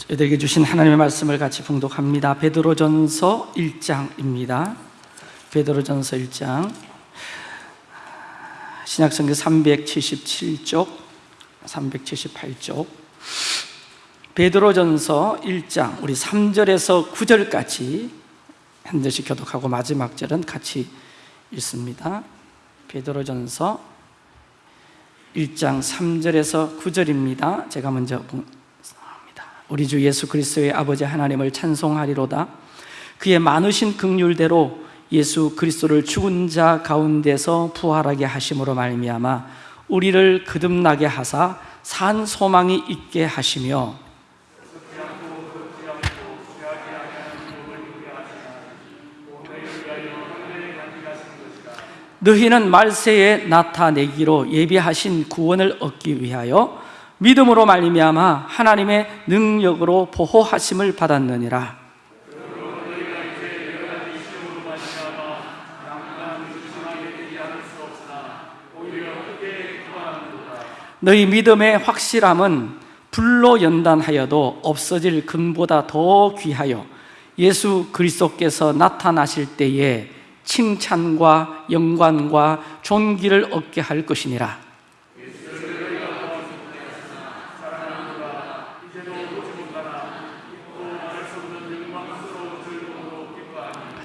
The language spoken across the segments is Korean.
저희들에게 주신 하나님의 말씀을 같이 봉독합니다. 베드로전서 1장입니다. 베드로전서 1장 신약성경 377쪽 378쪽 베드로전서 1장 우리 3절에서 9절까지 한 절씩 교독하고 마지막 절은 같이 읽습니다. 베드로전서 1장 3절에서 9절입니다. 제가 먼저. 우리 주 예수 그리스도의 아버지 하나님을 찬송하리로다. 그의 많으신 긍휼대로 예수 그리스도를 죽은 자 가운데서 부활하게 하심으로 말미암아 우리를 거듭나게 하사 산 소망이 있게 하시며 너희는 말세에 나타내기로 예비하신 구원을 얻기 위하여 믿음으로 말미암아 하나님의 능력으로 보호하심을 받았느니라. 너희 믿음의 확실함은 불로 연단하여도 없어질 금보다 더 귀하여 예수 그리스도께서 나타나실 때에 칭찬과 영광과 존귀를 얻게 할 것이니라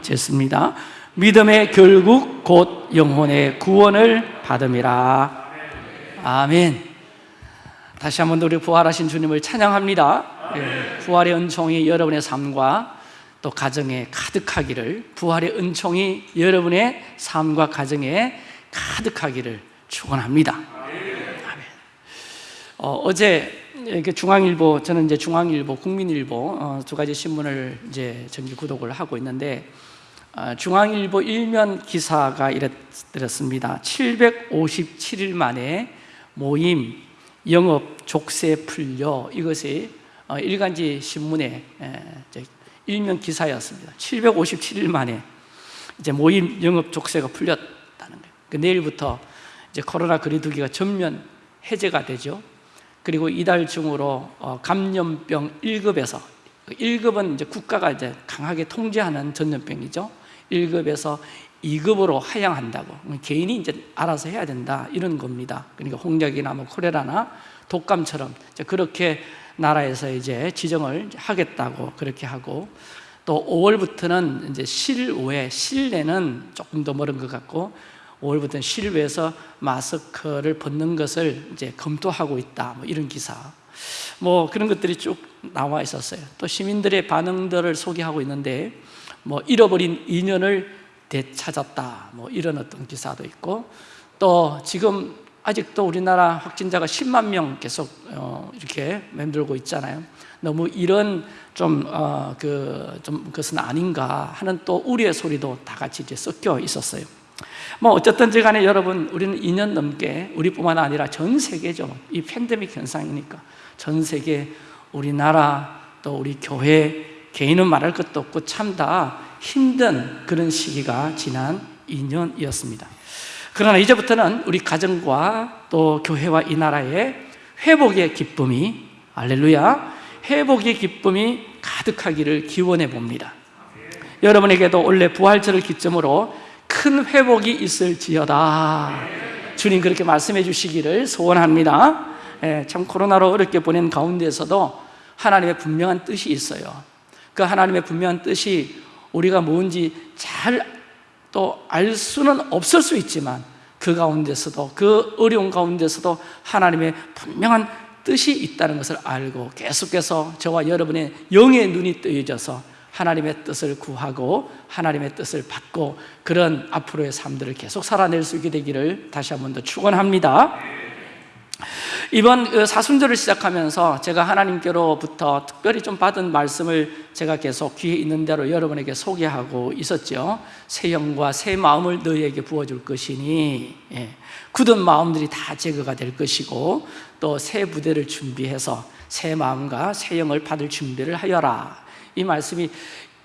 같이 했습니다 믿음의 결국 곧 영혼의 구원을 받음이라 아멘 다시 한번 우리 부활하신 주님을 찬양합니다 예, 부활의 은총이 여러분의 삶과 또 가정에 가득하기를 부활의 은총이 여러분의 삶과 가정에 가득하기를 축원합니다. 아멘. 어, 제 중앙일보 저는 이제 중앙일보, 국민일보 어, 두 가지 신문을 이제 정기 구독을 하고 있는데 어, 중앙일보 일면 기사가 이랬습니다. 757일 만에 모임 영업 족쇄 풀려 이것이 어, 일간지 신문에 일면 기사였습니다. 757일 만에 이제 모임 영업 족쇄가 풀렸다는 거예요. 그 내일부터 이제 코로나 거리두기가 전면 해제가 되죠. 그리고 이달 중으로 어, 감염병 1급에서 1급은 이제 국가가 이제 강하게 통제하는 전염병이죠. 1급에서 2급으로 하향한다고 개인이 이제 알아서 해야 된다 이런 겁니다. 그러니까 홍역이나 뭐 콜레라나 독감처럼 그렇게 나라에서 이제 지정을 하겠다고 그렇게 하고 또 5월부터는 이제 실외, 실내는 조금 더 멀은 것 같고 5월부터는 실외에서 마스크를 벗는 것을 이제 검토하고 있다. 뭐 이런 기사. 뭐 그런 것들이 쭉 나와 있었어요. 또 시민들의 반응들을 소개하고 있는데 뭐 잃어버린 인연을 되찾았다. 뭐 이런 어떤 기사도 있고 또 지금 아직도 우리나라 확진자가 10만 명 계속 어, 이렇게 맴돌고 있잖아요. 너무 이런 좀, 어, 그, 좀 그것은 아닌가 하는 또 우리의 소리도 다 같이 이제 섞여 있었어요. 뭐 어쨌든지 간에 여러분 우리는 2년 넘게 우리뿐만 아니라 전 세계죠. 이 팬데믹 현상이니까 전 세계 우리나라 또 우리 교회 개인은 말할 것도 없고 참 다 힘든 그런 시기가 지난 2년이었습니다. 그러나 이제부터는 우리 가정과 또 교회와 이 나라의 회복의 기쁨이 알렐루야 회복의 기쁨이 가득하기를 기원해 봅니다. 여러분에게도 원래 부활절을 기점으로 큰 회복이 있을지어다. 주님 그렇게 말씀해 주시기를 소원합니다. 예, 참 코로나로 어렵게 보낸 가운데서도 하나님의 분명한 뜻이 있어요 그 하나님의 분명한 뜻이 우리가 뭔지 잘 또 알 수는 없을 수 있지만 그 가운데서도 그 어려운 가운데서도 하나님의 분명한 뜻이 있다는 것을 알고 계속해서 저와 여러분의 영의 눈이 뜨여져서 하나님의 뜻을 구하고 하나님의 뜻을 받고 그런 앞으로의 삶들을 계속 살아낼 수 있게 되기를 다시 한 번 더 축원합니다. 이번 그 사순절을 시작하면서 제가 하나님께로부터 특별히 좀 받은 말씀을 제가 계속 귀에 있는 대로 여러분에게 소개하고 있었죠. 새 영과 새 마음을 너희에게 부어줄 것이니. 예. 굳은 마음들이 다 제거가 될 것이고 또 새 부대를 준비해서 새 마음과 새 영을 받을 준비를 하여라. 이 말씀이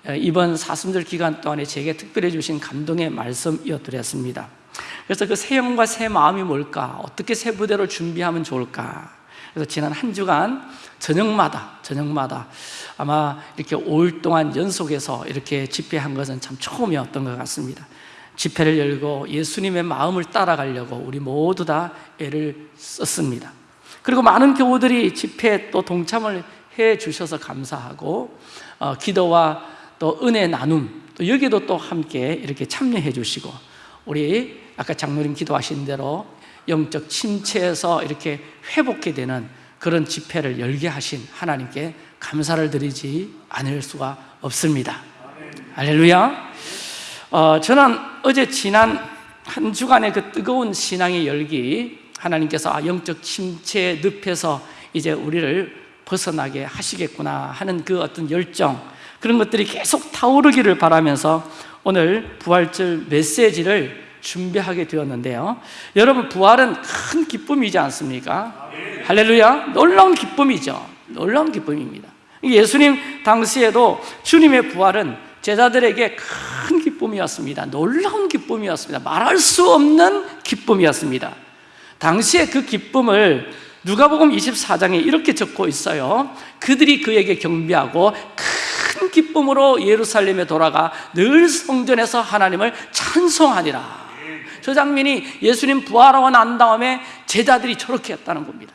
어, 이번 사순절 기간 동안에 제게 특별히 주신 감동의 말씀이었더랬습니다 그래서 그 새 영과 새 마음이 뭘까? 어떻게 새 부대로 준비하면 좋을까? 그래서 지난 한 주간 저녁마다 저녁마다 아마 이렇게 5일 동안 연속해서 이렇게 집회한 것은 참 처음이었던 것 같습니다. 집회를 열고 예수님의 마음을 따라가려고 우리 모두 다 애를 썼습니다. 그리고 많은 교우들이 집회에 또 동참을 해 주셔서 감사하고 어, 기도와 또 은혜 나눔 또 여기도 또 함께 이렇게 참여해 주시고 우리 아까 장로님 기도하신 대로 영적 침체에서 이렇게 회복해 되는 그런 집회를 열게 하신 하나님께 감사를 드리지 않을 수가 없습니다. 할렐루야. 어, 저는 어제 지난 한 주간의 그 뜨거운 신앙의 열기 하나님께서 아, 영적 침체 늪에서 이제 우리를 벗어나게 하시겠구나 하는 그 어떤 열정 그런 것들이 계속 타오르기를 바라면서 오늘 부활절 메시지를 준비하게 되었는데요. 여러분 부활은 큰 기쁨이지 않습니까? 할렐루야. 놀라운 기쁨이죠. 놀라운 기쁨입니다. 예수님 당시에도 주님의 부활은 제자들에게 큰 기쁨이었습니다. 놀라운 기쁨이었습니다. 말할 수 없는 기쁨이었습니다. 당시에 그 기쁨을 누가복음 24장에 이렇게 적고 있어요. 그들이 그에게 경배하고 큰 기쁨으로 예루살렘에 돌아가 늘 성전에서 하나님을 찬송하니라. 저 장면이 예수님 부활하고 난 다음에 제자들이 저렇게 했다는 겁니다.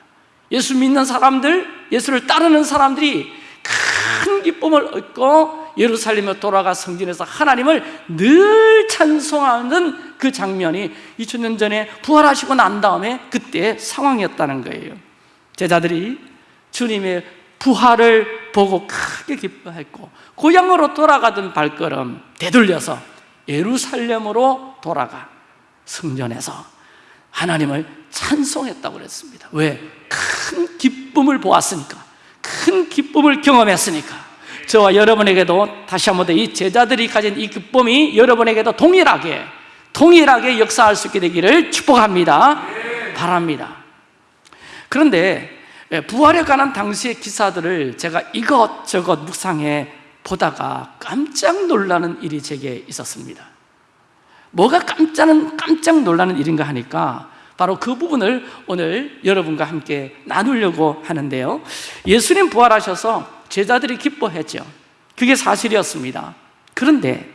예수 믿는 사람들, 예수를 따르는 사람들이 큰 기쁨을 얻고 예루살렘에 돌아가 성전에서 하나님을 늘 찬송하는 그 장면이 2000년 전에 부활하시고 난 다음에 그때 상황이었다는 거예요. 제자들이 주님의 부활을 보고 크게 기뻐했고 고향으로 돌아가던 발걸음 되돌려서 예루살렘으로 돌아가 성전에서 하나님을 찬송했다고 그랬습니다. 왜? 큰 기쁨을 보았으니까. 큰 기쁨을 경험했으니까. 저와 여러분에게도 다시 한 번 더 이 제자들이 가진 이 기쁨이 여러분에게도 동일하게 동일하게 역사할 수 있게 되기를 축복합니다. 바랍니다. 그런데 예, 부활에 관한 당시의 기사들을 제가 이것저것 묵상해 보다가 깜짝 놀라는 일이 제게 있었습니다. 뭐가 깜짝, 깜짝 놀라는 일인가 하니까 바로 그 부분을 오늘 여러분과 함께 나누려고 하는데요. 예수님 부활하셔서 제자들이 기뻐했죠. 그게 사실이었습니다. 그런데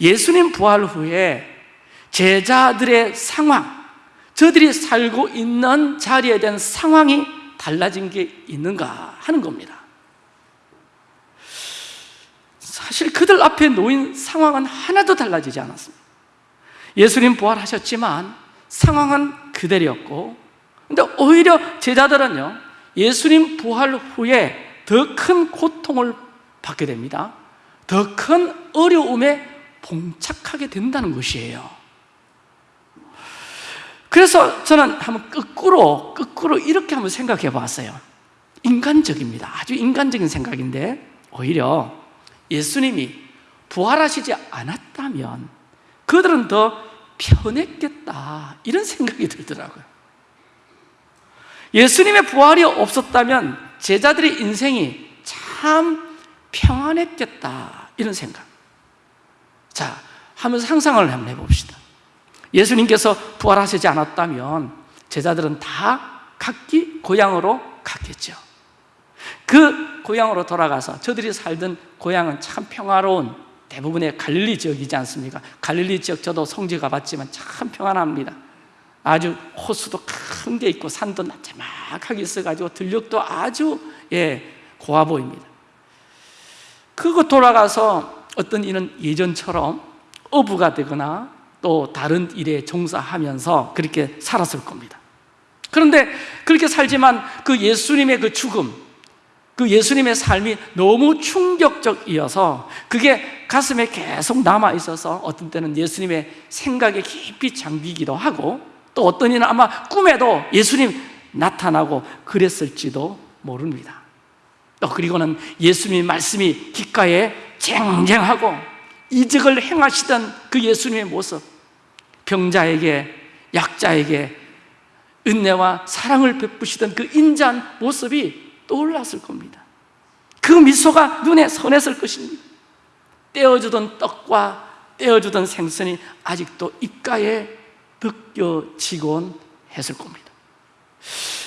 예수님 부활 후에 제자들의 상황, 저들이 살고 있는 자리에 대한 상황이 달라진 게 있는가 하는 겁니다. 사실 그들 앞에 놓인 상황은 하나도 달라지지 않았습니다. 예수님 부활하셨지만 상황은 그대로였고, 근데 오히려 제자들은요, 예수님 부활 후에 더 큰 고통을 받게 됩니다. 더 큰 어려움에 봉착하게 된다는 것이에요. 그래서 저는 한번 거꾸로, 거꾸로 이렇게 한번 생각해 봤어요. 인간적입니다. 아주 인간적인 생각인데, 오히려 예수님이 부활하시지 않았다면 그들은 더 편했겠다. 이런 생각이 들더라고요. 예수님의 부활이 없었다면 제자들의 인생이 참 평안했겠다. 이런 생각. 자, 한번 상상을 한번 해봅시다. 예수님께서 부활하시지 않았다면 제자들은 다 각기 고향으로 갔겠죠. 그 고향으로 돌아가서 저들이 살던 고향은 참 평화로운 대부분의 갈릴리 지역이지 않습니까? 갈릴리 지역 저도 성지 가봤지만 참 평안합니다. 아주 호수도 큰 게 있고 산도 나자막하게 있어가지고 들녘도 아주 예 고와 보입니다. 그거 돌아가서 어떤 이는 예전처럼 어부가 되거나 또 다른 일에 종사하면서 그렇게 살았을 겁니다. 그런데 그렇게 살지만 그 예수님의 그 죽음, 그 예수님의 삶이 너무 충격적이어서 그게 가슴에 계속 남아 있어서 어떤 때는 예수님의 생각에 깊이 잠기기도 하고 또 어떤 이는 아마 꿈에도 예수님 나타나고 그랬을지도 모릅니다. 또 그리고는 예수님의 말씀이 귓가에 쟁쟁하고 이적을 행하시던 그 예수님의 모습 병자에게 약자에게 은혜와 사랑을 베푸시던 그 인자한 모습이 떠올랐을 겁니다. 그 미소가 눈에 선했을 것입니다. 떼어주던 떡과 떼어주던 생선이 아직도 입가에 느껴지곤 했을 겁니다.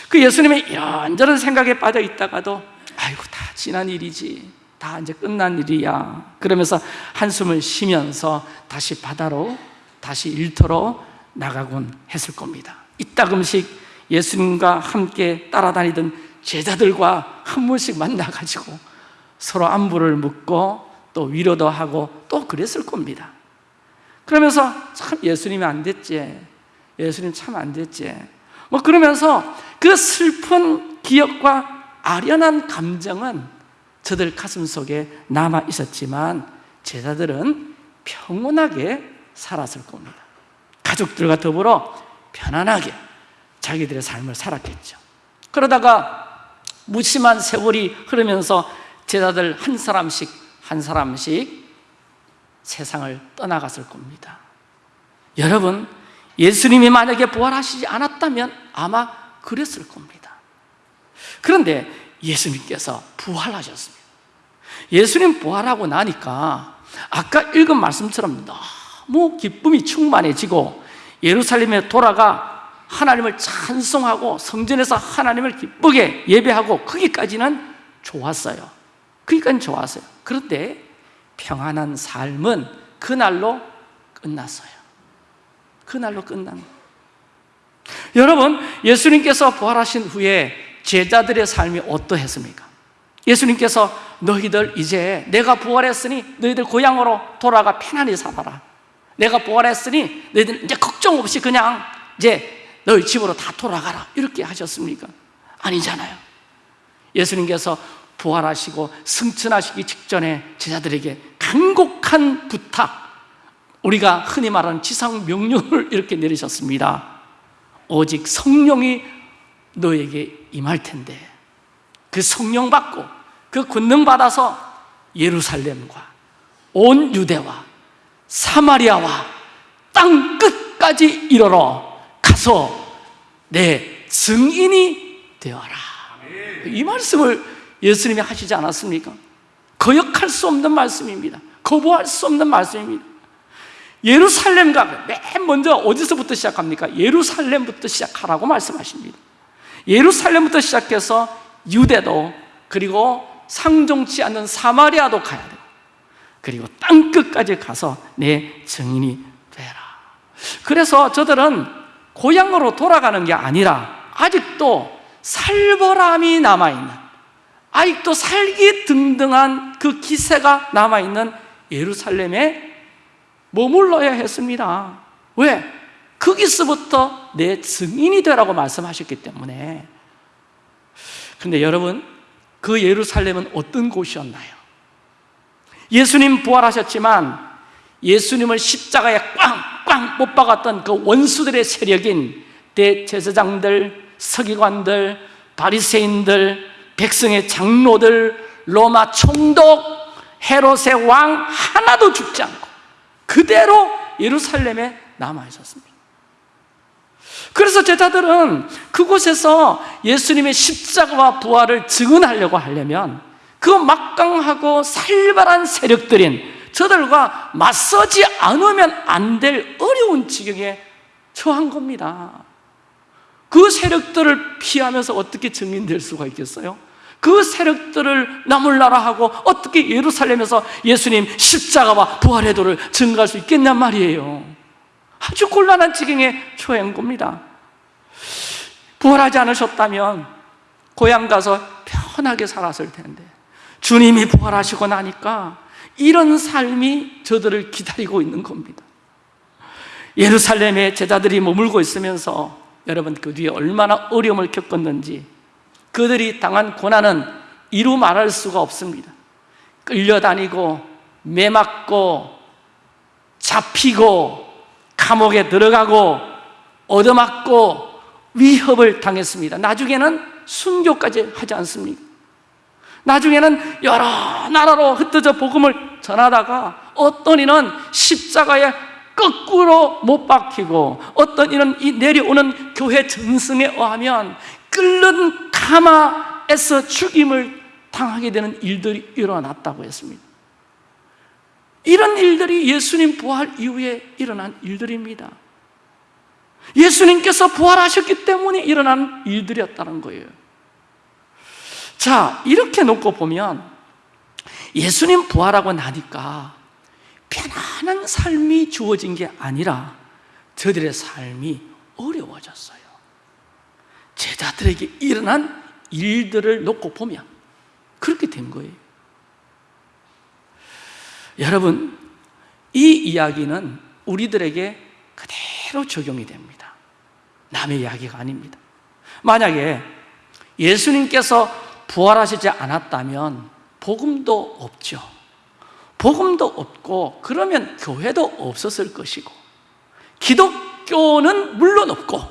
그 예수님의 이런저런 생각에 빠져 있다가도 아이고 다 지난 일이지. 다 이제 끝난 일이야. 그러면서 한숨을 쉬면서 다시 바다로 다시 일터로 나가곤 했을 겁니다. 이따금씩 예수님과 함께 따라다니던 제자들과 한 번씩 만나가지고 서로 안부를 묻고 또 위로도 하고 또 그랬을 겁니다. 그러면서 참 예수님이 안 됐지. 예수님 참 안 됐지. 뭐 그러면서 그 슬픈 기억과 아련한 감정은 저들 가슴 속에 남아 있었지만 제자들은 평온하게 살았을 겁니다. 가족들과 더불어 편안하게 자기들의 삶을 살았겠죠. 그러다가 무심한 세월이 흐르면서 제자들 한 사람씩 한 사람씩 세상을 떠나갔을 겁니다. 여러분 예수님이 만약에 부활하시지 않았다면 아마 그랬을 겁니다. 그런데 예수님께서 부활하셨습니다. 예수님 부활하고 나니까 아까 읽은 말씀처럼 너무 기쁨이 충만해지고 예루살렘에 돌아가 하나님을 찬송하고 성전에서 하나님을 기쁘게 예배하고 거기까지는 좋았어요. 거기까지는 좋았어요. 그런데 평안한 삶은 그날로 끝났어요. 그날로 끝난 여러분 예수님께서 부활하신 후에 제자들의 삶이 어떠했습니까? 예수님께서 너희들 이제 내가 부활했으니 너희들 고향으로 돌아가 편안히 살아라. 내가 부활했으니 너희들 이제 걱정 없이 그냥 이제 너희 집으로 다 돌아가라. 이렇게 하셨습니까? 아니잖아요. 예수님께서 부활하시고 승천하시기 직전에 제자들에게 간곡한 부탁 우리가 흔히 말하는 지상 명령을 이렇게 내리셨습니다. 오직 성령이 너에게 임할 텐데 그 성령 받고 그 권능 받아서 예루살렘과 온 유대와 사마리아와 땅 끝까지 이르러 가서 내 증인이 되어라. 이 말씀을 예수님이 하시지 않았습니까? 거역할 수 없는 말씀입니다. 거부할 수 없는 말씀입니다. 예루살렘과 맨 먼저 어디서부터 시작합니까? 예루살렘부터 시작하라고 말씀하십니다. 예루살렘부터 시작해서 유대도 그리고 상종치 않는 사마리아도 가야 돼요. 그리고 땅끝까지 가서 내 증인이 되라. 그래서 저들은 고향으로 돌아가는 게 아니라 아직도 살벌함이 남아있는 아직도 살기 등등한 그 기세가 남아있는 예루살렘에 머물러야 했습니다 왜? 거기서부터 내 증인이 되라고 말씀하셨기 때문에 근데 여러분 그 예루살렘은 어떤 곳이었나요? 예수님 부활하셨지만 예수님을 십자가에 꽝 꽝 못 박았던 그 원수들의 세력인 대제사장들, 서기관들, 바리새인들, 백성의 장로들, 로마 총독, 헤롯의 왕 하나도 죽지 않고 그대로 예루살렘에 남아 있었습니다. 그래서 제자들은 그곳에서 예수님의 십자가와 부활을 증언하려고 하려면 그 막강하고 살벌한 세력들인 저들과 맞서지 않으면 안 될 어려운 지경에 처한 겁니다. 그 세력들을 피하면서 어떻게 증인될 수가 있겠어요? 그 세력들을 나물나라 하고 어떻게 예루살렘에서 예수님 십자가와 부활의 도를 증가할 수 있겠냔 말이에요. 아주 곤란한 지경에 처한 겁니다. 부활하지 않으셨다면 고향 가서 편하게 살았을 텐데 주님이 부활하시고 나니까 이런 삶이 저들을 기다리고 있는 겁니다. 예루살렘에 제자들이 머물고 있으면서 여러분 그 뒤에 얼마나 어려움을 겪었는지 그들이 당한 고난은 이루 말할 수가 없습니다. 끌려다니고 매맞고 잡히고 감옥에 들어가고 얻어맞고 위협을 당했습니다. 나중에는 순교까지 하지 않습니까? 나중에는 여러 나라로 흩어져 복음을 전하다가 어떤 이는 십자가에 거꾸로 못 박히고 어떤 이는 이 내려오는 교회 전승에 의하면 끓는 가마에서 죽임을 당하게 되는 일들이 일어났다고 했습니다. 이런 일들이 예수님 부활 이후에 일어난 일들입니다. 예수님께서 부활하셨기 때문에 일어난 일들이었다는 거예요. 자, 이렇게 놓고 보면 예수님 부활하고 나니까 편안한 삶이 주어진 게 아니라 저들의 삶이 어려워졌어요. 제자들에게 일어난 일들을 놓고 보면 그렇게 된 거예요. 여러분 이 이야기는 우리들에게 그대로 적용이 됩니다. 남의 이야기가 아닙니다. 만약에 예수님께서 부활하시지 않았다면 복음도 없죠. 복음도 없고 그러면 교회도 없었을 것이고 기독교는 물론 없고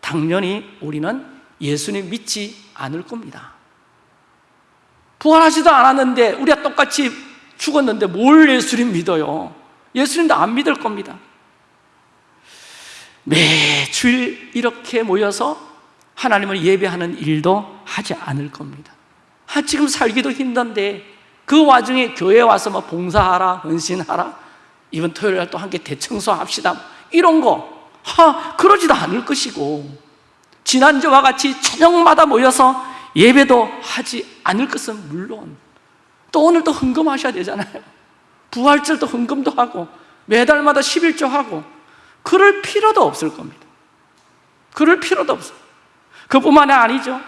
당연히 우리는 예수님 믿지 않을 겁니다. 부활하지도 않았는데 우리가 똑같이 죽었는데 뭘 예수님 믿어요? 예수님도 안 믿을 겁니다. 매주일 이렇게 모여서 하나님을 예배하는 일도 하지 않을 겁니다 아, 지금 살기도 힘든데 그 와중에 교회 와서 뭐 봉사하라, 헌신하라 이번 토요일 날 또 함께 대청소합시다 이런 거. 하, 그러지도 않을 것이고 지난주와 같이 저녁마다 모여서 예배도 하지 않을 것은 물론 또 오늘 또 헌금하셔야 되잖아요. 부활절도 헌금도 하고 매달마다 11조 하고 그럴 필요도 없을 겁니다. 그럴 필요도 없어요. 그뿐만이 아니죠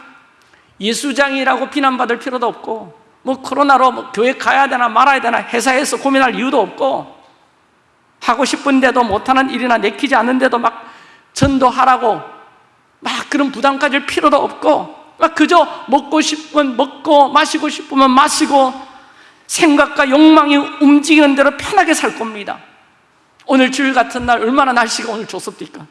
예수장이라고 비난받을 필요도 없고 뭐 코로나로 뭐 교회 가야 되나 말아야 되나 회사에서 고민할 이유도 없고 하고 싶은데도 못하는 일이나 내키지 않는데도 막 전도하라고 막 그런 부담 가질 필요도 없고 막 그저 먹고 싶으면 먹고 마시고 싶으면 마시고 생각과 욕망이 움직이는 대로 편하게 살 겁니다 오늘 주일 같은 날 얼마나 날씨가 오늘 좋습니까?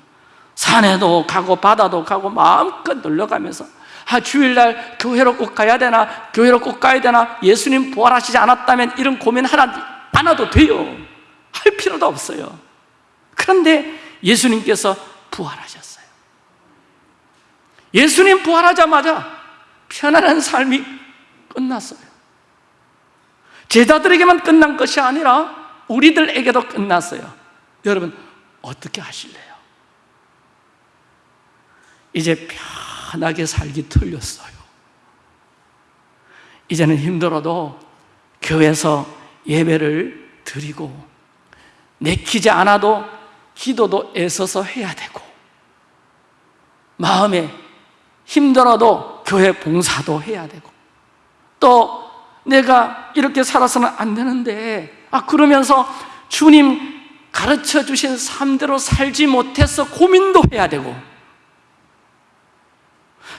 산에도 가고 바다도 가고 마음껏 놀러가면서 아 주일날 교회로 꼭 가야 되나 교회로 꼭 가야 되나 예수님 부활하시지 않았다면 이런 고민 하나 안 해도 돼요. 할 필요도 없어요. 그런데 예수님께서 부활하셨어요. 예수님 부활하자마자 편안한 삶이 끝났어요. 제자들에게만 끝난 것이 아니라 우리들에게도 끝났어요. 여러분 어떻게 하실래요? 이제 편 하게 살기 틀렸어요. 이제는 힘들어도 교회에서 예배를 드리고 내키지 않아도 기도도 애써서 해야 되고 마음에 힘들어도 교회 봉사도 해야 되고 또 내가 이렇게 살아서는 안 되는데 아 그러면서 주님 가르쳐 주신 삶대로 살지 못해서 고민도 해야 되고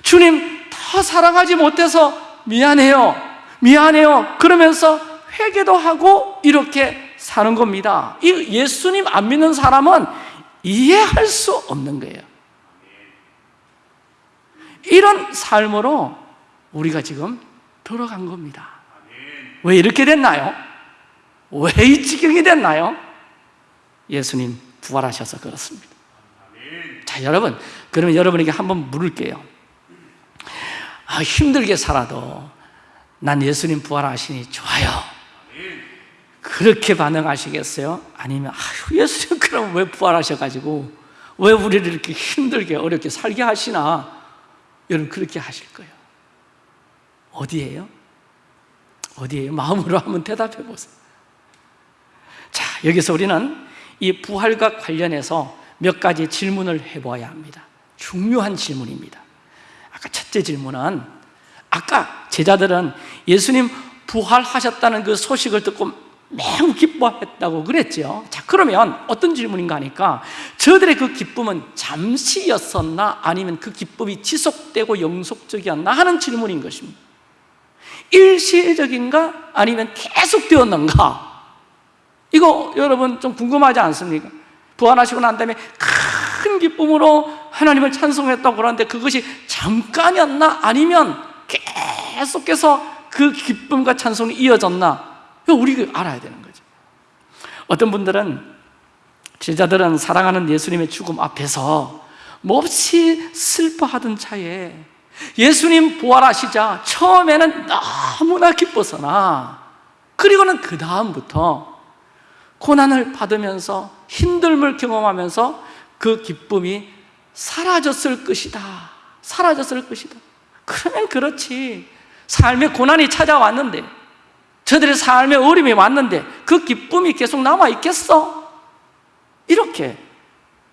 주님 더 사랑하지 못해서 미안해요. 미안해요. 그러면서 회개도 하고 이렇게 사는 겁니다. 이 예수님 안 믿는 사람은 이해할 수 없는 거예요. 이런 삶으로 우리가 지금 들어간 겁니다. 왜 이렇게 됐나요? 왜 이 지경이 됐나요? 예수님 부활하셔서 그렇습니다. 자 여러분 그러면 여러분에게 한번 물을게요 아, 힘들게 살아도 난 예수님 부활하시니 좋아요 그렇게 반응하시겠어요? 아니면 아유 예수님 그럼 왜 부활하셔가지고 왜 우리를 이렇게 힘들게 어렵게 살게 하시나 여러분 그렇게 하실 거예요 어디에요? 어디에요? 마음으로 한번 대답해 보세요 자 여기서 우리는 이 부활과 관련해서 몇 가지 질문을 해봐야 합니다 중요한 질문입니다 아까 첫째 질문은 아까 제자들은 예수님 부활하셨다는 그 소식을 듣고 매우 기뻐했다고 그랬죠 자 그러면 어떤 질문인가 하니까 저들의 그 기쁨은 잠시였었나 아니면 그 기쁨이 지속되고 영속적이었나 하는 질문인 것입니다. 일시적인가 아니면 계속되었는가? 이거 여러분 좀 궁금하지 않습니까? 부활하시고 난 다음에 큰 기쁨으로 하나님을 찬송했다고 그러는데 그것이 잠깐이었나? 아니면 계속해서 그 기쁨과 찬송이 이어졌나? 우리가 알아야 되는 거죠. 어떤 분들은 제자들은 사랑하는 예수님의 죽음 앞에서 몹시 슬퍼하던 차에 예수님 부활하시자 처음에는 너무나 기뻤으나 그리고는 그 다음부터 고난을 받으면서 힘듦을 경험하면서 그 기쁨이 사라졌을 것이다. 사라졌을 것이다. 그러면 그렇지. 삶의 고난이 찾아왔는데, 저들의 삶의 어림이 왔는데, 그 기쁨이 계속 남아있겠어? 이렇게,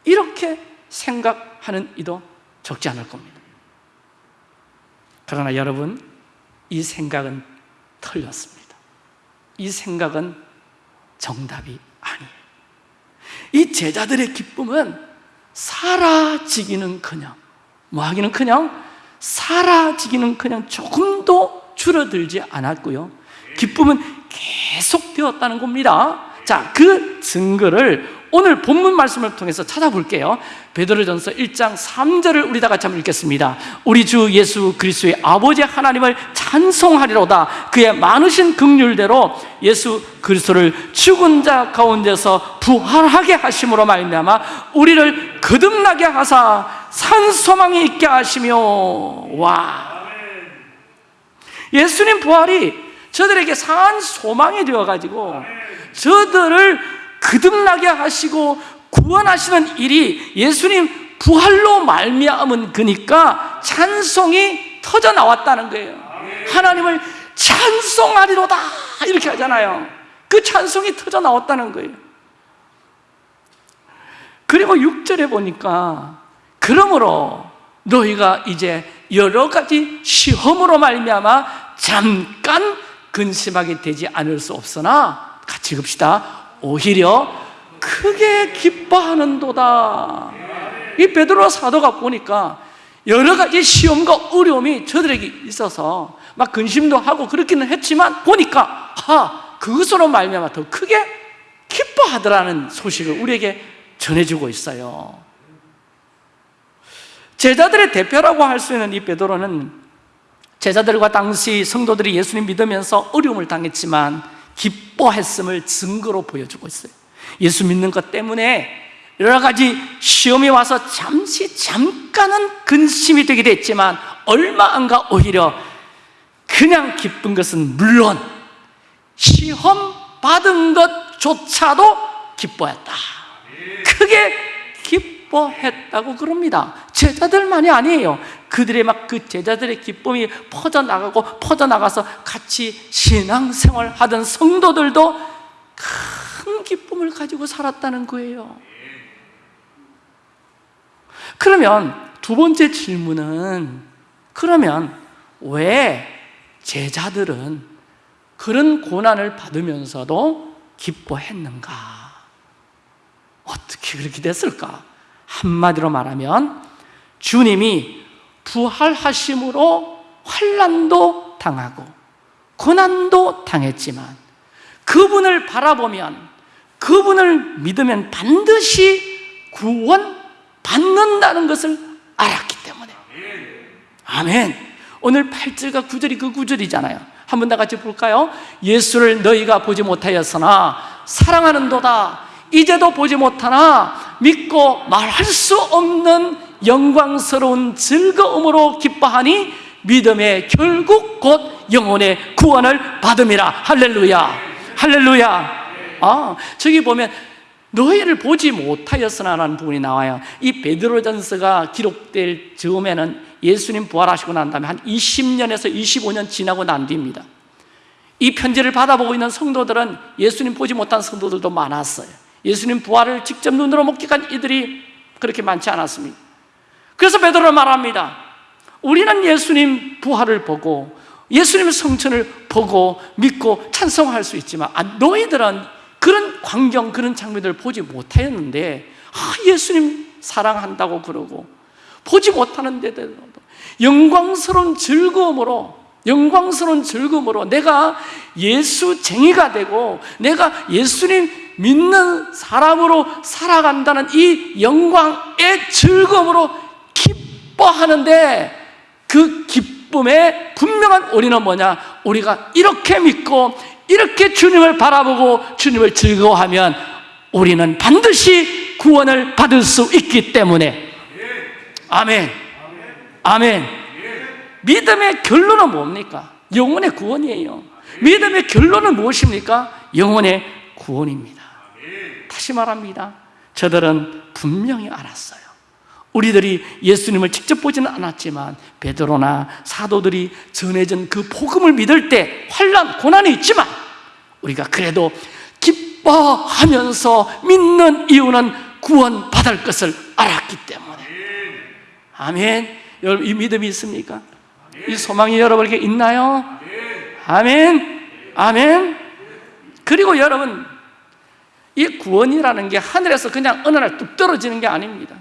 이렇게 생각하는 이도 적지 않을 겁니다. 그러나 여러분, 이 생각은 틀렸습니다. 이 생각은 정답이 아니에요. 이 제자들의 기쁨은 사라지기는 그냥, 뭐 하기는 그냥, 사라지기는 그냥 조금도 줄어들지 않았고요. 기쁨은 계속되었다는 겁니다. 자, 그 증거를 오늘 본문 말씀을 통해서 찾아볼게요. 베드로전서 1장 3절을 우리 다 같이 한번 읽겠습니다. 우리 주 예수 그리스도의 아버지 하나님을 찬송하리로다. 그의 많으신 긍휼대로 예수 그리스도를 죽은 자 가운데서 부활하게 하심으로 말미암아 우리를 거듭나게 하사 산 소망이 있게 하시며 와 예수님 부활이 저들에게 산 소망이 되어 가지고 저들을 거듭나게 하시고 구원하시는 일이 예수님 부활로 말미암은 그니까 찬송이 터져 나왔다는 거예요. 하나님을 찬송하리로다 이렇게 하잖아요. 그 찬송이 터져 나왔다는 거예요. 그리고 6절에 보니까 그러므로 너희가 이제 여러 가지 시험으로 말미암아 잠깐 근심하게 되지 않을 수 없으나 같이 읽읍시다. 오히려 크게 기뻐하는도다. 이 베드로 사도가 보니까 여러 가지 시험과 어려움이 저들에게 있어서 막 근심도 하고 그렇기는 했지만 보니까 아 그것으로 말미암아 더 크게 기뻐하더라는 소식을 우리에게 전해주고 있어요. 제자들의 대표라고 할 수 있는 이 베드로는 제자들과 당시 성도들이 예수님 믿으면서 어려움을 당했지만 기 뻐했음을 증거로 보여주고 있어요. 예수 믿는 것 때문에 여러 가지 시험이 와서 잠시 잠깐은 근심이 되기도 했지만 얼마 안가 오히려 그냥 기쁜 것은 물론 시험 받은 것조차도 기뻐했다. 크게 기뻐했다고 그럽니다. 제자들만이 아니에요. 그들의 막 그 제자들의 기쁨이 퍼져나가고 퍼져나가서 같이 신앙생활 하던 성도들도 큰 기쁨을 가지고 살았다는 거예요. 그러면 두 번째 질문은 그러면 왜 제자들은 그런 고난을 받으면서도 기뻐했는가? 어떻게 그렇게 됐을까? 한마디로 말하면 주님이 부활하심으로 환란도 당하고 고난도 당했지만 그분을 바라보면 그분을 믿으면 반드시 구원 받는다는 것을 알았기 때문에. 아멘. 오늘 8절과 9절이 그 9절이잖아요. 한번 다 같이 볼까요? 예수를 너희가 보지 못하였으나 사랑하는 도다. 이제도 보지 못하나 믿고 말할 수 없는 영광스러운 즐거움으로 기뻐하니 믿음의 결국 곧 영혼의 구원을 받음이라. 할렐루야. 할렐루야. 아 저기 보면 너희를 보지 못하였으나 라는 부분이 나와요. 이 베드로전서가 기록될 즈음에는 예수님 부활하시고 난 다음에 한 20년에서 25년 지나고 난 뒤입니다. 이 편지를 받아보고 있는 성도들은 예수님 보지 못한 성도들도 많았어요. 예수님 부활을 직접 눈으로 목격한 이들이 그렇게 많지 않았습니다 그래서 베드로는 말합니다. 우리는 예수님 부활을 보고 예수님의 성천을 보고 믿고 찬송할 수 있지만 아, 너희들은 그런 광경, 그런 장면들을 보지 못하였는데 아, 예수님 사랑한다고 그러고 보지 못하는데도 영광스러운 즐거움으로 영광스러운 즐거움으로 내가 예수쟁이가 되고 내가 예수님 믿는 사람으로 살아간다는 이 영광의 즐거움으로 기뻐하는데 그 기쁨의 분명한 우리는 뭐냐? 우리가 이렇게 믿고 이렇게 주님을 바라보고 주님을 즐거워하면 우리는 반드시 구원을 받을 수 있기 때문에. 아멘. 아멘. 믿음의 결론은 뭡니까? 영혼의 구원이에요. 믿음의 결론은 무엇입니까? 영혼의 구원입니다. 다시 말합니다. 저들은 분명히 알았어요 우리들이 예수님을 직접 보지는 않았지만 베드로나 사도들이 전해진 그 복음을 믿을 때 환란, 고난이 있지만 우리가 그래도 기뻐하면서 믿는 이유는 구원 받을 것을 알았기 때문에. 아멘. 여러분 이 믿음이 있습니까? 이 소망이 여러분에게 있나요? 아멘. 아멘. 그리고 여러분 이 구원이라는 게 하늘에서 그냥 어느 날 뚝 떨어지는 게 아닙니다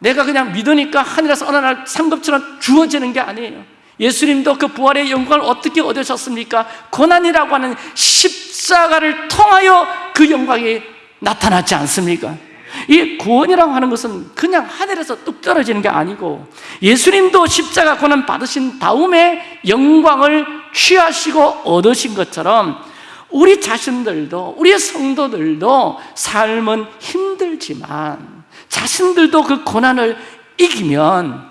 내가 그냥 믿으니까 하늘에서 어느 날 상급처럼 주어지는 게 아니에요 예수님도 그 부활의 영광을 어떻게 얻으셨습니까? 고난이라고 하는 십자가를 통하여 그 영광이 나타났지 않습니까? 이 구원이라고 하는 것은 그냥 하늘에서 뚝 떨어지는 게 아니고 예수님도 십자가 고난 받으신 다음에 영광을 취하시고 얻으신 것처럼 우리 자신들도 우리의 성도들도 삶은 힘들지만 자신들도 그 고난을 이기면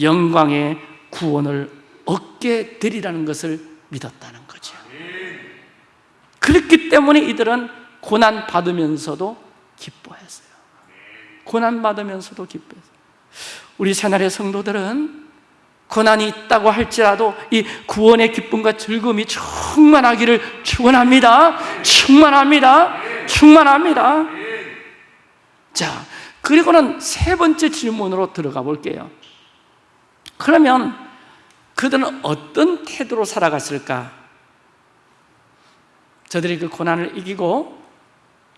영광의 구원을 얻게 되리라는 것을 믿었다는 거죠. 그렇기 때문에 이들은 고난 받으면서도 기뻐했어요. 고난 받으면서도 기뻐했어요. 우리 새날의 성도들은 고난이 있다고 할지라도 이 구원의 기쁨과 즐거움이 충만하기를 축원합니다. 충만합니다. 충만합니다 자 그리고는 세 번째 질문으로 들어가 볼게요 그러면 그들은 어떤 태도로 살아갔을까? 저들이 그 고난을 이기고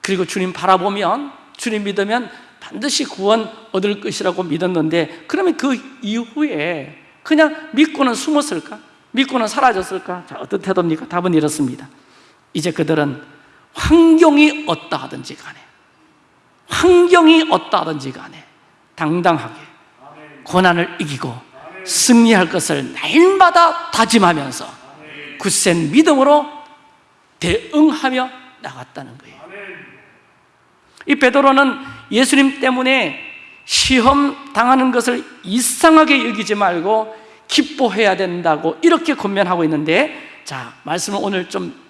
그리고 주님 바라보면 주님 믿으면 반드시 구원 얻을 것이라고 믿었는데 그러면 그 이후에 그냥 믿고는 숨었을까? 믿고는 사라졌을까? 자, 어떤 태도입니까? 답은 이렇습니다 이제 그들은 환경이 어떠 하든지 간에 환경이 어떠 하든지 간에 당당하게 고난을 이기고 승리할 것을 날마다 다짐하면서 굳센 믿음으로 대응하며 나갔다는 거예요. 이 베드로는 예수님 때문에 시험 당하는 것을 이상하게 여기지 말고 기뻐해야 된다고 이렇게 권면하고 있는데 자 말씀을 오늘 좀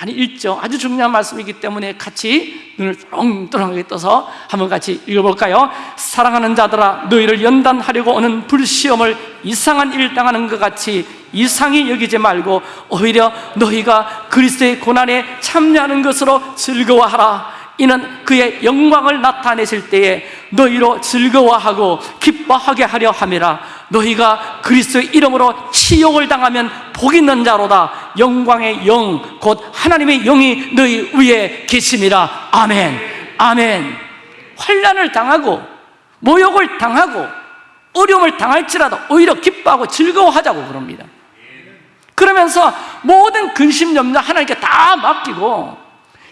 많이 읽죠 아주 중요한 말씀이기 때문에 같이 눈을 똥똥하게 떠서 한번 같이 읽어볼까요? 사랑하는 자들아 너희를 연단하려고 오는 불시험을 이상한 일 당하는 것 같이 이상히 여기지 말고 오히려 너희가 그리스도의 고난에 참여하는 것으로 즐거워하라 이는 그의 영광을 나타내실 때에 너희로 즐거워하고 기뻐하게 하려 함이라. 너희가 그리스도의 이름으로 치욕을 당하면 복 있는 자로다. 영광의 영 곧 하나님의 영이 너희 위에 계심이라. 아멘. 아멘. 환란을 당하고 모욕을 당하고 어려움을 당할지라도 오히려 기뻐하고 즐거워하자고 그럽니다. 그러면서 모든 근심 염려 하나님께 다 맡기고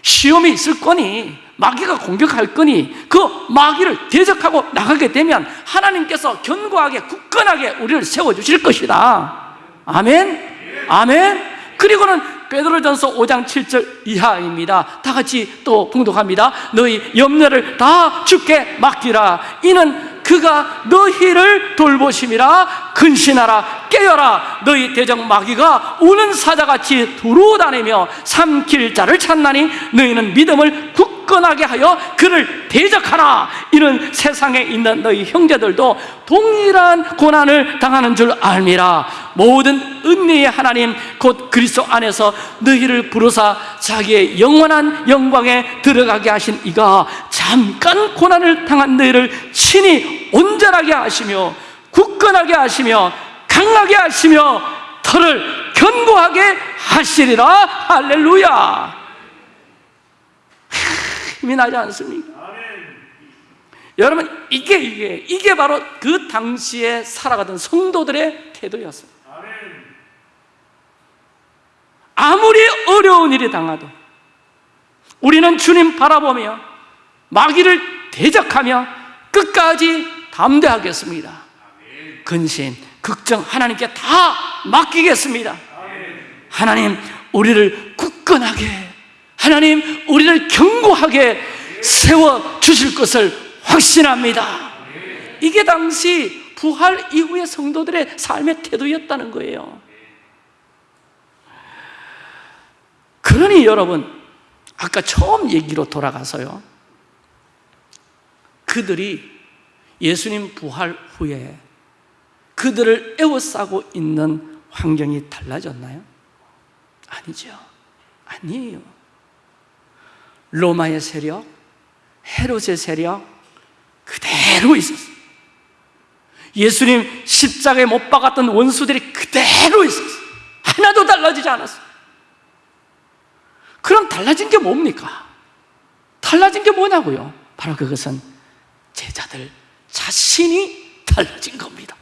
시험이 있을 거니 마귀가 공격할 거니 그 마귀를 대적하고 나가게 되면 하나님께서 견고하게 굳건하게 우리를 세워주실 것이다. 아멘? 아멘? 그리고는 베드로전서 5장 7절 이하입니다. 다 같이 또 봉독합니다. 너희 염려를 다 주께 맡기라. 이는 그가 너희를 돌보심이라 근신하라 깨어라. 너희 대적 마귀가 우는 사자같이 두루 다니며 삼킬 자를 찾나니 너희는 믿음을 굳 건하게 하여 그를 대적하라. 이는 세상에 있는 너희 형제들도 동일한 고난을 당하는 줄 알미라 모든 은혜의 하나님 곧 그리스도 안에서 너희를 부르사 자기의 영원한 영광에 들어가게 하신 이가 잠깐 고난을 당한 너희를 친히 온전하게 하시며 굳건하게 하시며 강하게 하시며 털을 견고하게 하시리라. 할렐루야 힘이 나지 않습니까? 여러분 이게 이게 이게 바로 그 당시에 살아가던 성도들의 태도였어요. 아무리 어려운 일이 당하도 우리는 주님 바라보며 마귀를 대적하며 끝까지 담대하겠습니다. 근신, 걱정 하나님께 다 맡기겠습니다. 하나님 우리를 굳건하게 하나님 우리를 견고하게 세워 주실 것을 확신합니다 이게 당시 부활 이후의 성도들의 삶의 태도였다는 거예요 그러니 여러분 아까 처음 얘기로 돌아가서요 그들이 예수님 부활 후에 그들을 에워싸고 있는 환경이 달라졌나요? 아니죠. 아니에요. 로마의 세력, 헤롯의 세력 그대로 있었어요. 예수님 십자가에 못 박았던 원수들이 그대로 있었어요. 하나도 달라지지 않았어요. 그럼 달라진 게 뭡니까? 달라진 게 뭐냐고요? 바로 그것은 제자들 자신이 달라진 겁니다.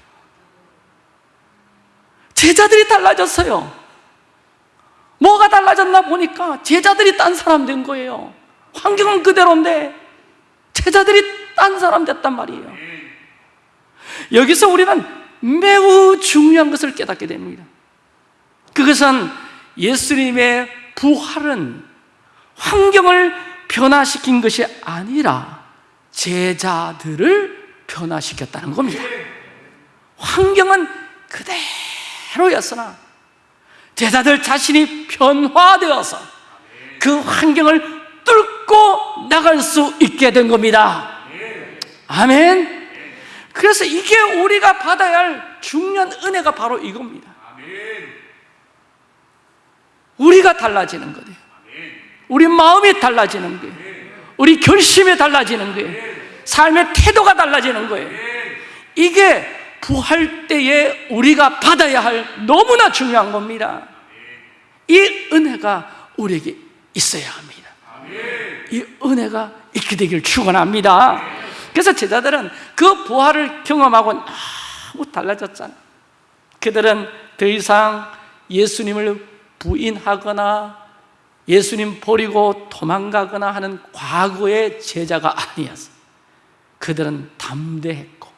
제자들이 달라졌어요. 뭐가 달라졌나 보니까 제자들이 딴 사람 된 거예요. 환경은 그대로인데 제자들이 딴 사람 됐단 말이에요. 여기서 우리는 매우 중요한 것을 깨닫게 됩니다. 그것은 예수님의 부활은 환경을 변화시킨 것이 아니라 제자들을 변화시켰다는 겁니다. 환경은 그대로였으나 제자들 자신이 변화되어서 그 환경을 뚫고 나갈 수 있게 된 겁니다. 아멘. 그래서 이게 우리가 받아야 할 중요한 은혜가 바로 이겁니다. 우리가 달라지는 거예요. 우리 마음이 달라지는 거예요. 우리 결심이 달라지는 거예요. 삶의 태도가 달라지는 거예요. 이게 부활 때에 우리가 받아야 할 너무나 중요한 겁니다. 이 은혜가 우리에게 있어야 합니다. 이 은혜가 있게 되길 축원합니다. 그래서 제자들은 그 부활을 경험하고 너무 달라졌잖아요. 그들은 더 이상 예수님을 부인하거나 예수님 버리고 도망가거나 하는 과거의 제자가 아니었어요. 그들은 담대했고,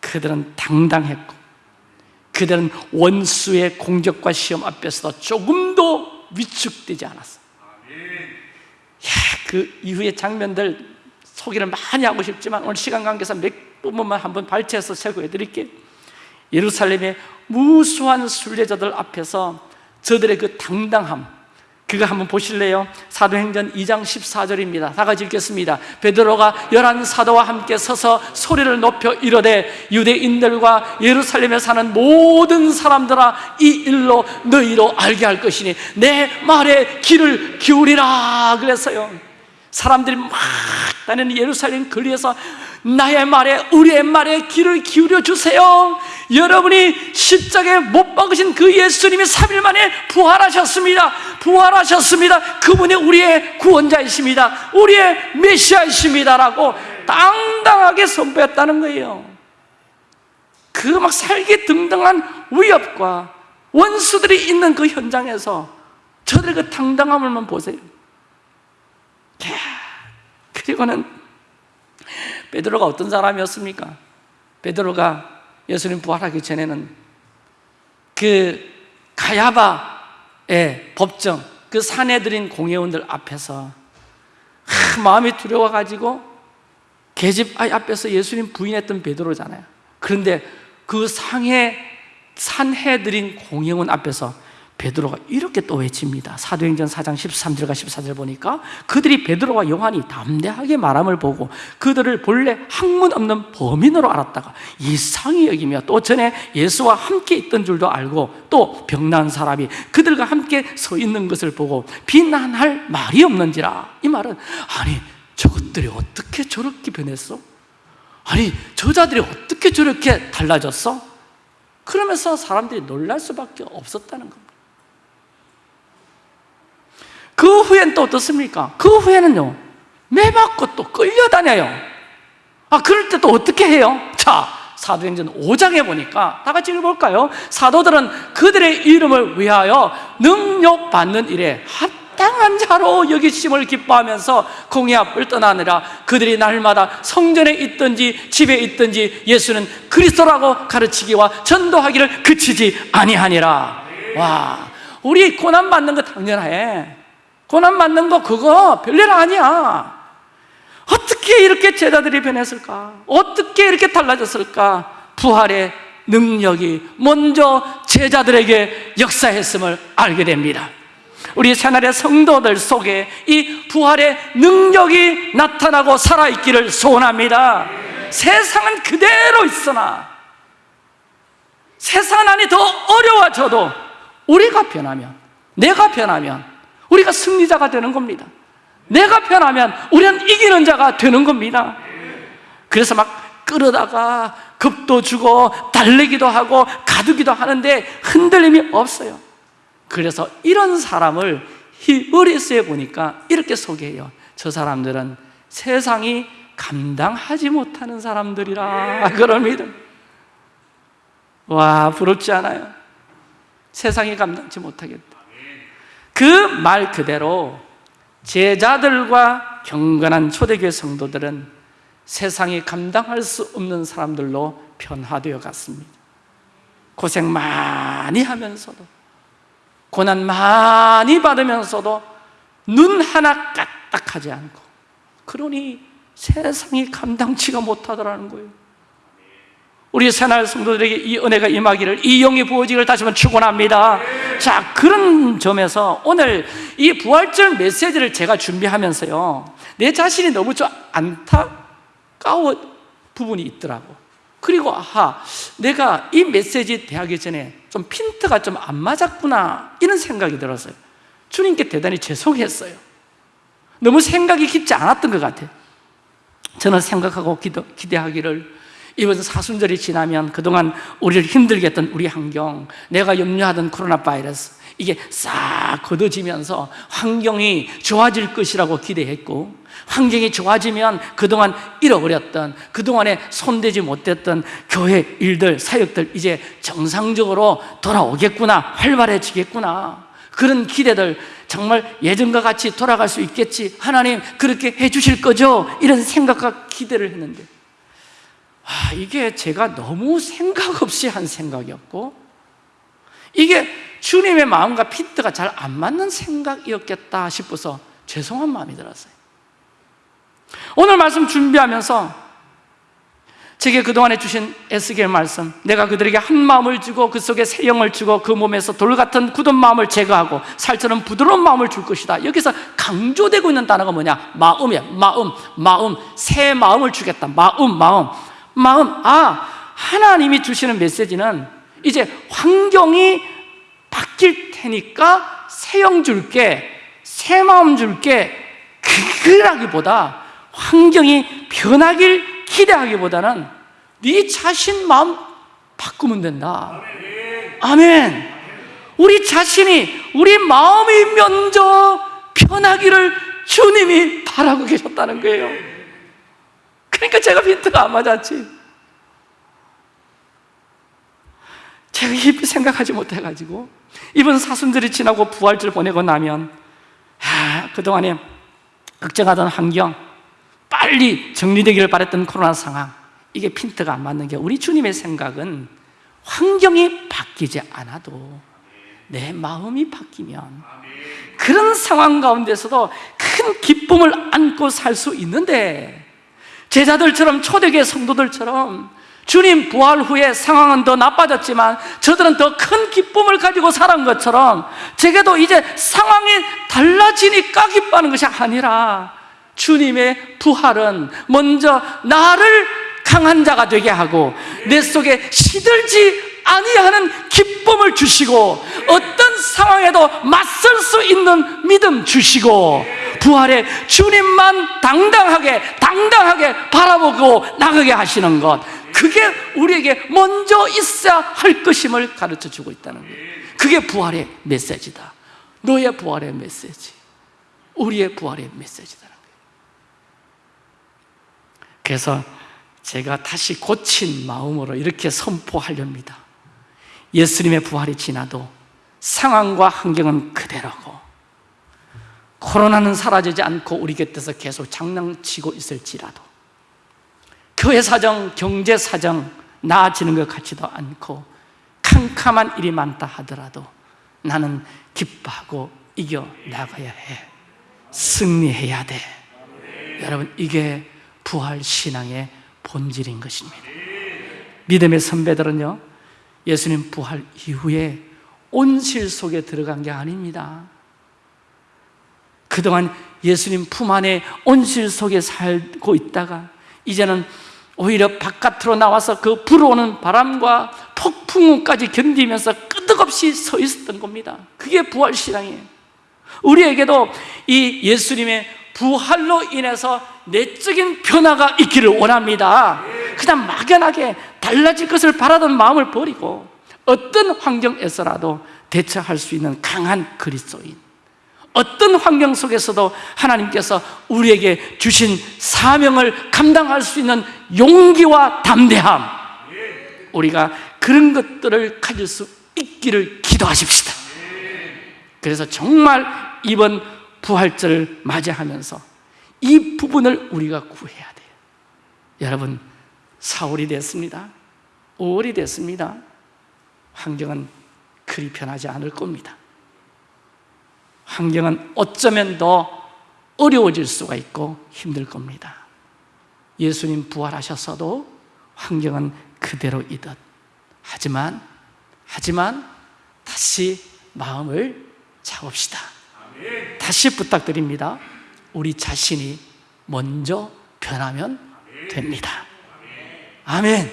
그들은 당당했고, 그들은 원수의 공격과 시험 앞에서 조금도 위축되지 않았어요. 야, 그 이후의 장면들 소개를 많이 하고 싶지만 오늘 시간 관계상 몇 부분만 한번 발췌해서 제고해 드릴게요. 예루살렘의 무수한 순례자들 앞에서 저들의 그 당당함 그거 한번 보실래요? 사도행전 2장 14절입니다. 다 같이 읽겠습니다. 베드로가 열한 사도와 함께 서서 소리를 높여 이르되 유대인들과 예루살렘에 사는 모든 사람들아 이 일로 너희로 알게 할 것이니 내 말에 귀를 기울이라 그랬어요. 사람들이 막 다니는 예루살렘 거리에서 나의 말에 우리의 말에 귀를 기울여 주세요. 여러분이 십자가에 못 박으신 그 예수님이 3일 만에 부활하셨습니다. 부활하셨습니다. 그분이 우리의 구원자이십니다. 우리의 메시아이십니다라고 당당하게 선포했다는 거예요. 그 막 살기 등등한 위협과 원수들이 있는 그 현장에서 저들의 그 당당함을만 보세요. 그리고는 베드로가 어떤 사람이었습니까? 베드로가 예수님 부활하기 전에는 그 가야바의 법정 그 사내들인 공회원들 앞에서 하, 마음이 두려워가지고 계집 아이 앞에서 예수님 부인했던 베드로잖아요. 그런데 그 상해 산해들인 공회원 앞에서 베드로가 이렇게 또 외칩니다. 사도행전 4장 13절과 14절 보니까 그들이 베드로와 요한이 담대하게 말함을 보고 그들을 본래 학문 없는 범인으로 알았다가 이상히 여기며 또 전에 예수와 함께 있던 줄도 알고 또 병난 사람이 그들과 함께 서 있는 것을 보고 비난할 말이 없는지라 이 말은 아니 저것들이 어떻게 저렇게 변했어? 아니 저자들이 어떻게 저렇게 달라졌어? 그러면서 사람들이 놀랄 수밖에 없었다는 겁니다. 그 후엔 또 어떻습니까? 그 후에는요, 매 맞고 또 끌려다녀요. 아, 그럴 때 또 어떻게 해요? 자, 사도행전 5장에 보니까 다 같이 읽어볼까요? 사도들은 그들의 이름을 위하여 능력받는 일에 합당한 자로 여기심을 기뻐하면서 공회 앞을 떠나느라 그들이 날마다 성전에 있든지 집에 있든지 예수는 그리스도라고 가르치기와 전도하기를 그치지 아니하니라. 와, 우리 고난 받는 거 당연해. 고난 받는 거 그거 별일 아니야. 어떻게 이렇게 제자들이 변했을까? 어떻게 이렇게 달라졌을까? 부활의 능력이 먼저 제자들에게 역사했음을 알게 됩니다. 우리 새날의 성도들 속에 이 부활의 능력이 나타나고 살아있기를 소원합니다 세상은 그대로 있으나 세상 안이 더 어려워져도 우리가 변하면 내가 변하면 우리가 승리자가 되는 겁니다. 내가 변하면 우리는 이기는 자가 되는 겁니다. 그래서 막 끌어다가 겁도 주고 달래기도 하고 가두기도 하는데 흔들림이 없어요. 그래서 이런 사람을 히브리스에 보니까 이렇게 소개해요. 저 사람들은 세상이 감당하지 못하는 사람들이라 믿음. 와 부럽지 않아요? 세상이 감당치 못하겠다 그 말 그대로 제자들과 경건한 초대교회 성도들은 세상이 감당할 수 없는 사람들로 변화되어 갔습니다. 고생 많이 하면서도 고난 많이 받으면서도 눈 하나 까딱하지 않고 그러니 세상이 감당치가 못하더라는 거예요 우리 새날 성도들에게 이 은혜가 임하기를 이 영이 부어지기를 다시 한번 축원합니다. 자 그런 점에서 오늘 이 부활절 메시지를 제가 준비하면서요 내 자신이 너무 좀 안타까워 부분이 있더라고. 그리고 아하 내가 이 메시지 대하기 전에 좀 핀트가 좀 안 맞았구나 이런 생각이 들었어요. 주님께 대단히 죄송했어요. 너무 생각이 깊지 않았던 것 같아요. 저는 생각하고 기도, 기대하기를 이번 사순절이 지나면 그동안 우리를 힘들게 했던 우리 환경 내가 염려하던 코로나 바이러스 이게 싹 걷어지면서 환경이 좋아질 것이라고 기대했고 환경이 좋아지면 그동안 잃어버렸던 그동안에 손대지 못했던 교회 일들, 사역들 이제 정상적으로 돌아오겠구나 활발해지겠구나. 그런 기대들 정말 예전과 같이 돌아갈 수 있겠지. 하나님 그렇게 해주실 거죠? 이런 생각과 기대를 했는데 아, 이게 제가 너무 생각 없이 한 생각이었고 이게 주님의 마음과 피트가 잘 안 맞는 생각이었겠다 싶어서 죄송한 마음이 들었어요. 오늘 말씀 준비하면서 제게 그동안에 주신 에스겔 말씀 내가 그들에게 한 마음을 주고 그 속에 새 영을 주고 그 몸에서 돌 같은 굳은 마음을 제거하고 살처럼 부드러운 마음을 줄 것이다. 여기서 강조되고 있는 단어가 뭐냐? 마음이야. 마음, 마음. 새 마음을 주겠다. 마음, 마음 마음 아 하나님이 주시는 메시지는 이제 환경이 바뀔 테니까 새 영 줄게 새 마음 줄게 그라기보다 환경이 변하길 기대하기보다는 네 자신 마음 바꾸면 된다. 아멘. 우리 자신이 우리 마음이 먼저 변하기를 주님이 바라고 계셨다는 거예요 그러니까 제가 빈트가 안 맞았지. 제가 깊이 생각하지 못해가지고 이번 사순절이 지나고 부활절 보내고 나면 아, 그동안에 걱정하던 환경 빨리 정리되기를 바랬던 코로나 상황 이게 핀트가 안 맞는 게 우리 주님의 생각은 환경이 바뀌지 않아도 내 마음이 바뀌면 그런 상황 가운데서도 큰 기쁨을 안고 살 수 있는데 제자들처럼 초대교회 성도들처럼 주님 부활 후에 상황은 더 나빠졌지만 저들은 더 큰 기쁨을 가지고 살은 것처럼 제게도 이제 상황이 달라지니까 기뻐하는 것이 아니라 주님의 부활은 먼저 나를 강한 자가 되게 하고 내 속에 시들지 아니하는 기쁨을 주시고 어떤 상황에도 맞설 수 있는 믿음 주시고 부활의 주님만 당당하게 당당하게 바라보고 나가게 하시는 것. 그게 우리에게 먼저 있어야 할 것임을 가르쳐 주고 있다는 거예요. 그게 부활의 메시지다. 너의 부활의 메시지. 우리의 부활의 메시지다는 거예요. 그래서 제가 다시 고친 마음으로 이렇게 선포하렵니다 예수님의 부활이 지나도 상황과 환경은 그대로고 코로나는 사라지지 않고 우리 곁에서 계속 장난치고 있을지라도 교회 사정, 경제 사정 나아지는 것 같지도 않고 캄캄한 일이 많다 하더라도 나는 기뻐하고 이겨 나가야 해. 승리해야 돼. 여러분 이게 부활 신앙의 본질인 것입니다. 믿음의 선배들은요 예수님 부활 이후에 온실 속에 들어간 게 아닙니다. 그동안 예수님 품 안에 온실 속에 살고 있다가 이제는 오히려 바깥으로 나와서 그 불어오는 바람과 폭풍우까지 견디면서 끄덕없이 서 있었던 겁니다. 그게 부활신앙이에요. 우리에게도 이 예수님의 부활로 인해서 내적인 변화가 있기를 원합니다 그냥 막연하게 달라질 것을 바라던 마음을 버리고 어떤 환경에서라도 대처할 수 있는 강한 그리스도인 어떤 환경 속에서도 하나님께서 우리에게 주신 사명을 감당할 수 있는 용기와 담대함 우리가 그런 것들을 가질 수 있기를 기도하십시다. 그래서 정말 이번 부활절을 맞이하면서 이 부분을 우리가 구해야 돼요. 여러분 4월이 됐습니다. 5월이 됐습니다. 환경은 그리 편하지 않을 겁니다. 환경은 어쩌면 더 어려워질 수가 있고 힘들 겁니다. 예수님 부활하셨어도 환경은 그대로이듯. 하지만 하지만 다시 마음을 잡읍시다. 다시 부탁드립니다. 우리 자신이 먼저 변하면 됩니다 아멘.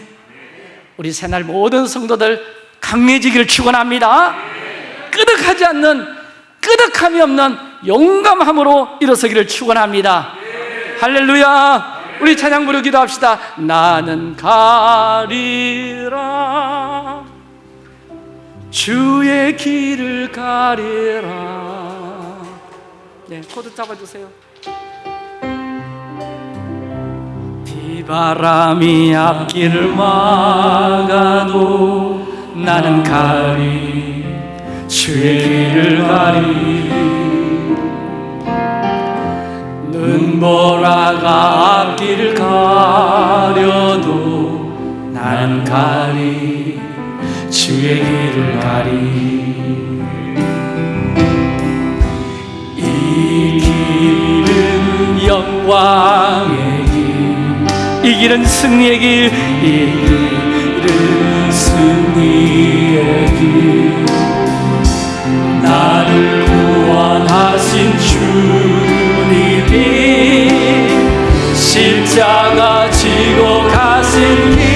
우리 새날 모든 성도들 강해지기를 축원합니다. 끄덕하지 않는 끄덕함이 없는 용감함으로 일어서기를 축원합니다. 할렐루야. 우리 찬양 부르 기도합시다. 나는 가리라. 주의 길을 가리라. 네 코드 잡아주세요 바람이 앞길을 막아도 나는 가리 주의 길을 가리. 눈보라가 앞길을 가려도 난 가리 주의 길을 가리. 이 길은 영광의 길 이 길은 승리의 길 이 길은 승리의 길. 나를 구원하신 주님이 십자가 지고 가신 길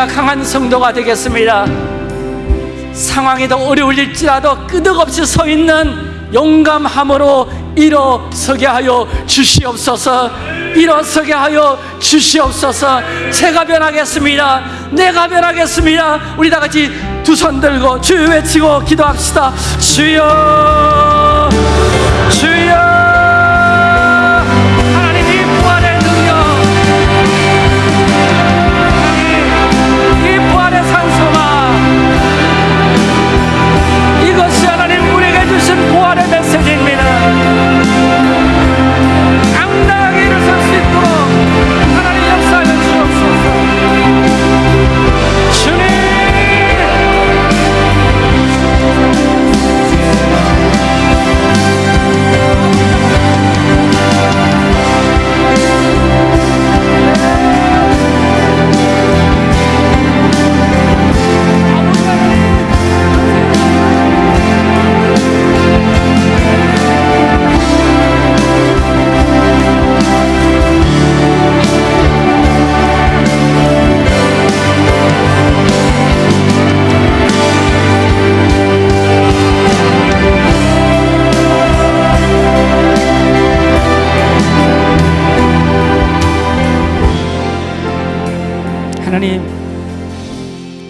제가 강한 성도가 되겠습니다. 상황이 더 어려울지라도 끄덕없이 서 있는 용감함으로 일어서게 하여 주시옵소서. 일어서게 하여 주시옵소서. 제가 변하겠습니다. 내가 변하겠습니다. 우리 다 같이 두 손 들고 주여 외치고 기도합시다. 주여 주여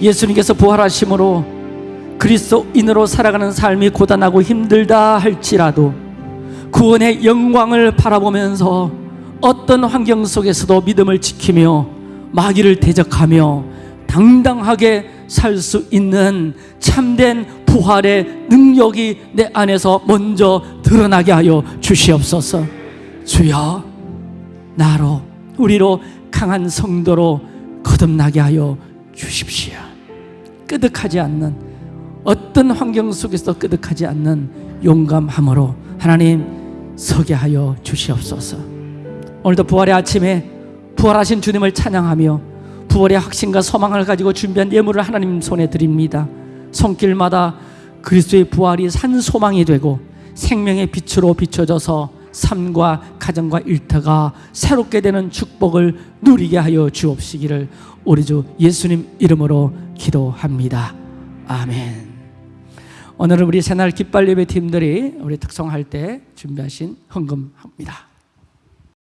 예수님께서 부활하심으로 그리스도인으로 살아가는 삶이 고단하고 힘들다 할지라도 구원의 영광을 바라보면서 어떤 환경 속에서도 믿음을 지키며 마귀를 대적하며 당당하게 살 수 있는 참된 부활의 능력이 내 안에서 먼저 드러나게 하여 주시옵소서. 주여, 나로 우리로 강한 성도로 거듭나게 하여 주십시오. 끄덕하지 않는 어떤 환경 속에서 끄덕하지 않는 용감함으로 하나님 서게 하여 주시옵소서. 오늘도 부활의 아침에 부활하신 주님을 찬양하며 부활의 확신과 소망을 가지고 준비한 예물을 하나님 손에 드립니다. 손길마다 그리스도의 부활이 산 소망이 되고 생명의 빛으로 비춰져서 삶과 가정과 일터가 새롭게 되는 축복을 누리게 하여 주옵시기를 우리 주 예수님 이름으로 기도합니다. 아멘. 오늘은 우리 새날 깃발 예배 팀들이 우리 특송할 때 준비하신 헌금합니다.